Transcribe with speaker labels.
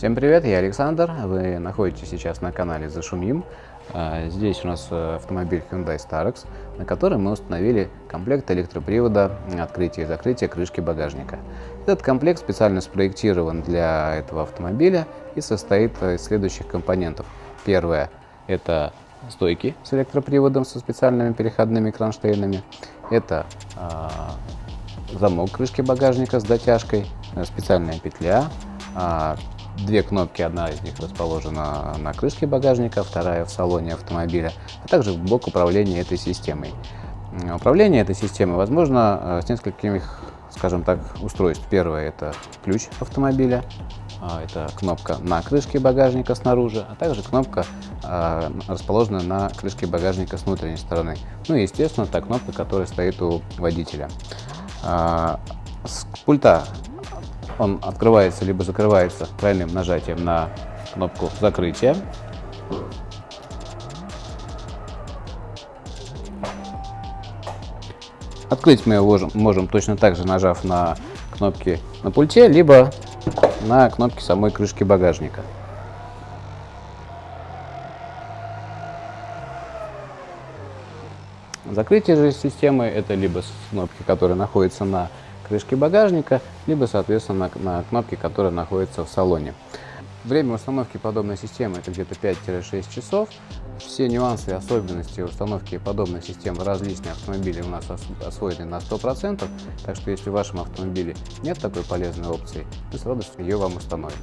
Speaker 1: Всем привет, я Александр, вы находитесь сейчас на канале Зашумим. А, здесь у нас э, автомобиль Hyundai Starex, на который мы установили комплект электропривода открытия и закрытия крышки багажника. Этот комплект специально спроектирован для этого автомобиля и состоит из следующих компонентов. Первое – это стойки с электроприводом со специальными переходными кронштейнами. Это э, замок крышки багажника с дотяжкой, специальная петля, а, Две кнопки, одна из них расположена на крышке багажника, вторая в салоне автомобиля, а также блок управления этой системой. Управление этой системой возможно э, с несколькими, скажем так, устройств. Первое – это ключ автомобиля, а, это кнопка на крышке багажника снаружи, а также кнопка, а, расположенная на крышке багажника с внутренней стороны. Ну и, естественно, та кнопка, которая стоит у водителя. А, с пульта он открывается либо закрывается тройным нажатием на кнопку закрытия. Открыть мы его можем, точно так же, нажав на кнопки на пульте, либо на кнопки самой крышки багажника. Закрытие же системы это либо кнопки, которые находятся на крышки багажника, либо, соответственно, на, на кнопке, которая находится в салоне. Время установки подобной системы это где-то 5-6 часов. Все нюансы и особенности установки подобной системы различные автомобили у нас освоены на 100%, так что если в вашем автомобиле нет такой полезной опции, мы с радостью ее вам установим.